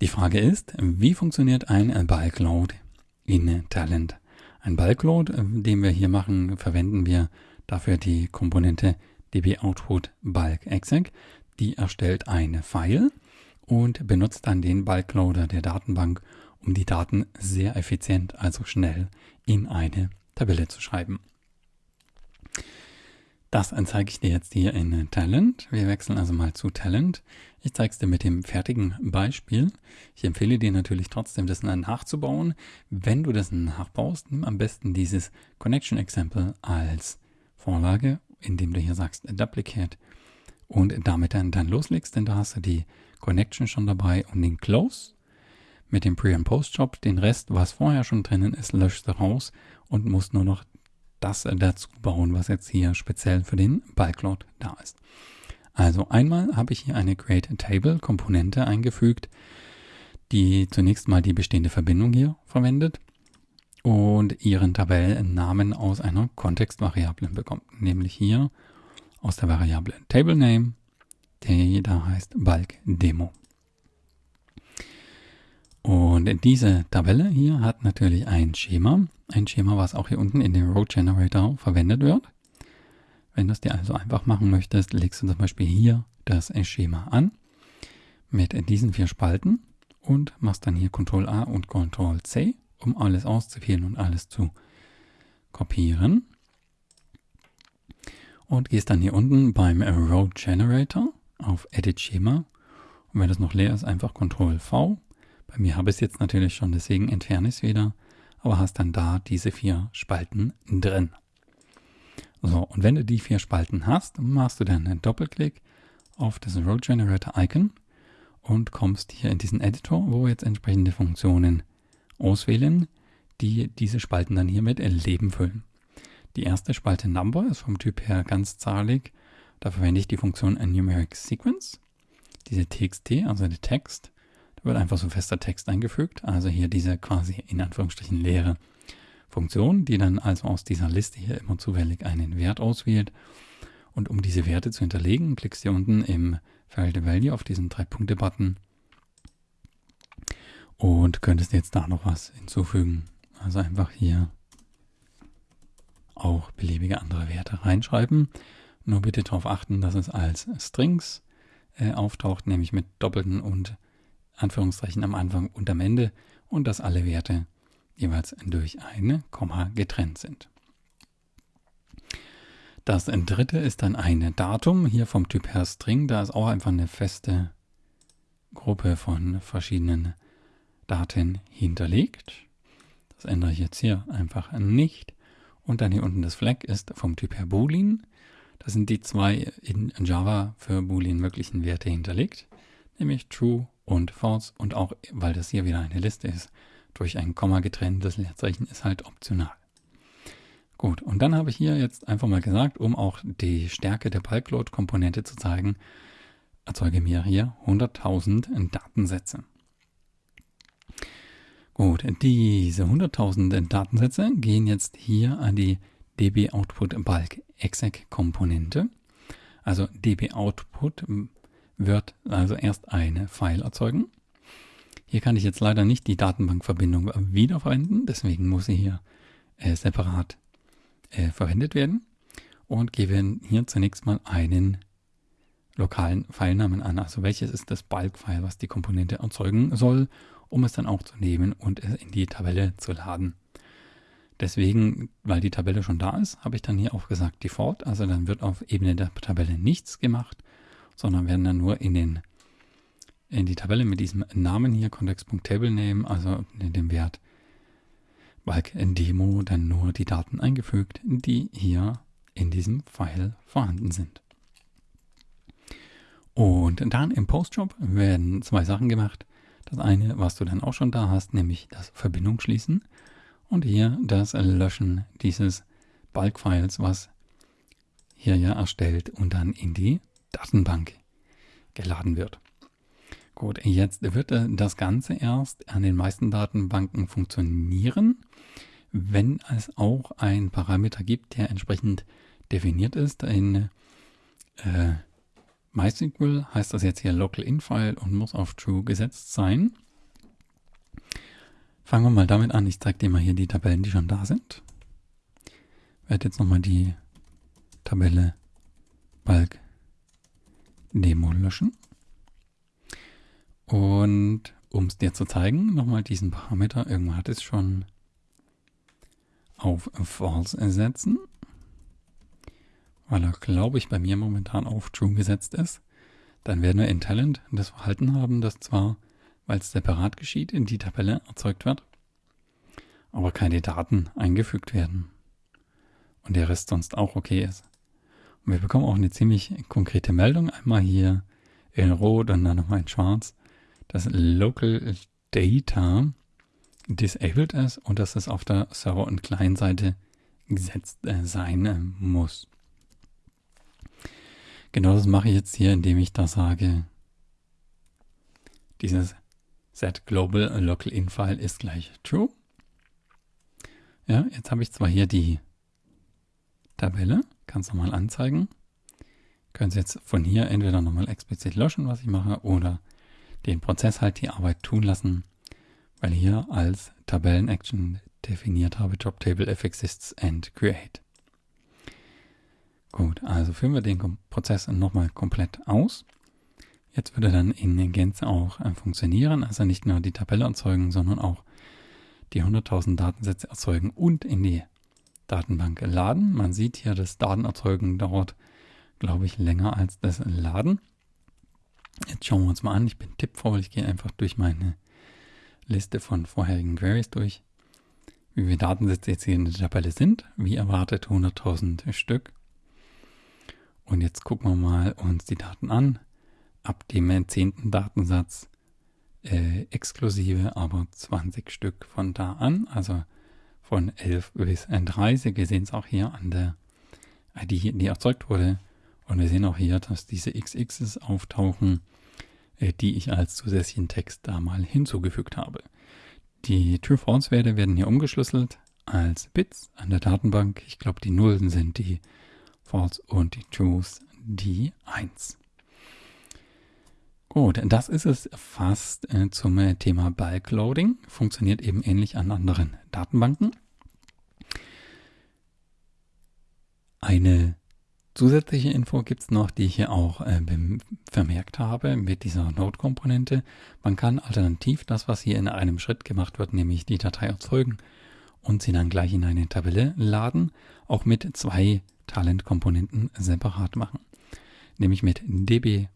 Die Frage ist, wie funktioniert ein Bulk Load in Talent? Ein Bulk Load, den wir hier machen, verwenden wir dafür die Komponente dboutput bulk exec. Die erstellt eine File und benutzt dann den Bulk Loader der Datenbank, um die Daten sehr effizient, also schnell in eine Tabelle zu schreiben. Das zeige ich dir jetzt hier in Talent. Wir wechseln also mal zu Talent. Ich zeige es dir mit dem fertigen Beispiel. Ich empfehle dir natürlich trotzdem, das nachzubauen. Wenn du das nachbaust, nimm am besten dieses Connection Example als Vorlage, indem du hier sagst Duplicate und damit dann, dann loslegst, denn da hast du die Connection schon dabei und den Close mit dem Pre- und Post-Job. Den Rest, was vorher schon drinnen ist, löschst du raus und musst nur noch das dazu bauen, was jetzt hier speziell für den Bulkload da ist. Also einmal habe ich hier eine Create Table Komponente eingefügt, die zunächst mal die bestehende Verbindung hier verwendet und ihren Tabellennamen aus einer Kontextvariable bekommt, nämlich hier aus der Variable TableName, die da heißt Bulk Demo. Und diese Tabelle hier hat natürlich ein Schema. Ein Schema, was auch hier unten in dem Row Generator verwendet wird. Wenn du es dir also einfach machen möchtest, legst du zum Beispiel hier das Schema an mit diesen vier Spalten und machst dann hier Ctrl A und Ctrl C, um alles auszuwählen und alles zu kopieren. Und gehst dann hier unten beim Row Generator auf Edit Schema. Und wenn das noch leer ist, einfach Ctrl V bei mir habe ich es jetzt natürlich schon, deswegen entferne ich es wieder, aber hast dann da diese vier Spalten drin. So, und wenn du die vier Spalten hast, machst du dann einen Doppelklick auf das Row Generator Icon und kommst hier in diesen Editor, wo wir jetzt entsprechende Funktionen auswählen, die diese Spalten dann hier mit Leben füllen. Die erste Spalte Number ist vom Typ her ganzzahlig. Da verwende ich die Funktion Numeric Sequence. Diese TXT, also der Text, wird einfach so fester Text eingefügt. Also hier diese quasi in Anführungsstrichen leere Funktion, die dann also aus dieser Liste hier immer zufällig einen Wert auswählt. Und um diese Werte zu hinterlegen, klickst du hier unten im Feld Value auf diesen Drei-Punkte-Button und könntest jetzt da noch was hinzufügen. Also einfach hier auch beliebige andere Werte reinschreiben. Nur bitte darauf achten, dass es als Strings äh, auftaucht, nämlich mit doppelten und Anführungszeichen am Anfang und am Ende und dass alle Werte jeweils durch eine Komma getrennt sind. Das dritte ist dann ein Datum, hier vom Typ her String. Da ist auch einfach eine feste Gruppe von verschiedenen Daten hinterlegt. Das ändere ich jetzt hier einfach nicht. Und dann hier unten das Flag ist vom Typ her Boolean. Das sind die zwei in Java für Boolean möglichen Werte hinterlegt, nämlich True und false und auch, weil das hier wieder eine Liste ist, durch ein Komma getrenntes Leerzeichen ist halt optional. Gut, und dann habe ich hier jetzt einfach mal gesagt, um auch die Stärke der Bulkload-Komponente zu zeigen, erzeuge mir hier 100.000 Datensätze. Gut, diese 100.000 Datensätze gehen jetzt hier an die db output bulk exec Komponente. Also db output wird also erst eine File erzeugen. Hier kann ich jetzt leider nicht die Datenbankverbindung wiederverwenden, deswegen muss sie hier äh, separat äh, verwendet werden und gebe hier zunächst mal einen lokalen Filenamen an. Also welches ist das Bulk-File, was die Komponente erzeugen soll, um es dann auch zu nehmen und es in die Tabelle zu laden. Deswegen, weil die Tabelle schon da ist, habe ich dann hier auch gesagt Default. Also dann wird auf Ebene der Tabelle nichts gemacht, sondern werden dann nur in, den, in die Tabelle mit diesem Namen hier, Context.TableName, also in dem Wert Bulk Demo, dann nur die Daten eingefügt, die hier in diesem File vorhanden sind. Und dann im Postjob werden zwei Sachen gemacht. Das eine, was du dann auch schon da hast, nämlich das Verbindung schließen und hier das Löschen dieses Bulk-Files, was hier ja erstellt und dann in die Datenbank geladen wird. Gut, jetzt wird äh, das Ganze erst an den meisten Datenbanken funktionieren, wenn es auch ein Parameter gibt, der entsprechend definiert ist. In äh, MySQL heißt das jetzt hier Local Infile und muss auf True gesetzt sein. Fangen wir mal damit an. Ich zeige dir mal hier die Tabellen, die schon da sind. Ich werde jetzt nochmal die Tabelle Balk Demo löschen. Und um es dir zu zeigen, nochmal diesen Parameter, irgendwann hat es schon auf False setzen, weil er, glaube ich, bei mir momentan auf True gesetzt ist. Dann werden wir in Talent das Verhalten haben, dass zwar, weil es separat geschieht, in die Tabelle erzeugt wird, aber keine Daten eingefügt werden. Und der Rest sonst auch okay ist. Und wir bekommen auch eine ziemlich konkrete Meldung. Einmal hier in Rot und dann nochmal in Schwarz, dass Local Data disabled ist und dass es auf der Server- und Client-Seite gesetzt äh, sein äh, muss. Genau das mache ich jetzt hier, indem ich da sage, dieses set global local in file ist gleich true. Ja, jetzt habe ich zwar hier die Tabelle, kann es nochmal anzeigen. Können Sie jetzt von hier entweder nochmal explizit löschen, was ich mache, oder den Prozess halt die Arbeit tun lassen, weil hier als Tabellen-Action definiert habe Job Table if exists and create. Gut, also führen wir den Prozess nochmal komplett aus. Jetzt würde dann in Gänze auch äh, funktionieren, also nicht nur die Tabelle erzeugen, sondern auch die 100.000 Datensätze erzeugen und in die Datenbank laden. Man sieht hier, das Datenerzeugen dauert, glaube ich, länger als das Laden. Jetzt schauen wir uns mal an. Ich bin tippfaul, ich gehe einfach durch meine Liste von vorherigen Queries durch, wie viele Datensätze jetzt hier in der Tabelle sind. Wie erwartet 100.000 Stück. Und jetzt gucken wir mal uns die Daten an. Ab dem zehnten Datensatz äh, exklusive, aber 20 Stück von da an. Also von 11 bis 30. Wir sehen es auch hier an der ID, die erzeugt wurde. Und wir sehen auch hier, dass diese XXs auftauchen, äh, die ich als zusätzlichen Text da mal hinzugefügt habe. Die True-False-Werte werden hier umgeschlüsselt als Bits an der Datenbank. Ich glaube, die Nullen sind die False und die Trues die 1. Gut, das ist es fast äh, zum äh, Thema Bulk Loading. Funktioniert eben ähnlich an anderen Datenbanken. Eine zusätzliche Info gibt es noch, die ich hier auch äh, vermerkt habe mit dieser Node-Komponente. Man kann alternativ das, was hier in einem Schritt gemacht wird, nämlich die Datei erzeugen und sie dann gleich in eine Tabelle laden, auch mit zwei Talent-Komponenten separat machen. Nämlich mit db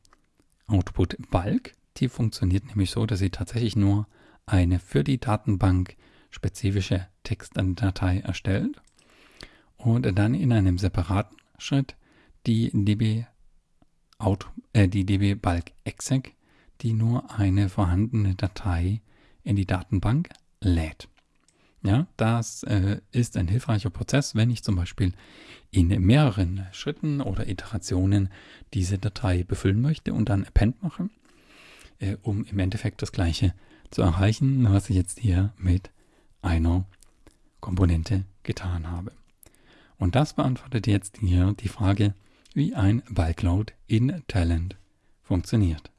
Output Bulk. Die funktioniert nämlich so, dass sie tatsächlich nur eine für die Datenbank spezifische Textdatei erstellt und dann in einem separaten Schritt die db, Out, äh, die db Bulk exec, die nur eine vorhandene Datei in die Datenbank lädt. Ja, das äh, ist ein hilfreicher Prozess, wenn ich zum Beispiel in mehreren Schritten oder Iterationen diese Datei befüllen möchte und dann append mache, äh, um im Endeffekt das gleiche zu erreichen, was ich jetzt hier mit einer Komponente getan habe. Und das beantwortet jetzt hier die Frage, wie ein Bulk Load in Talent funktioniert.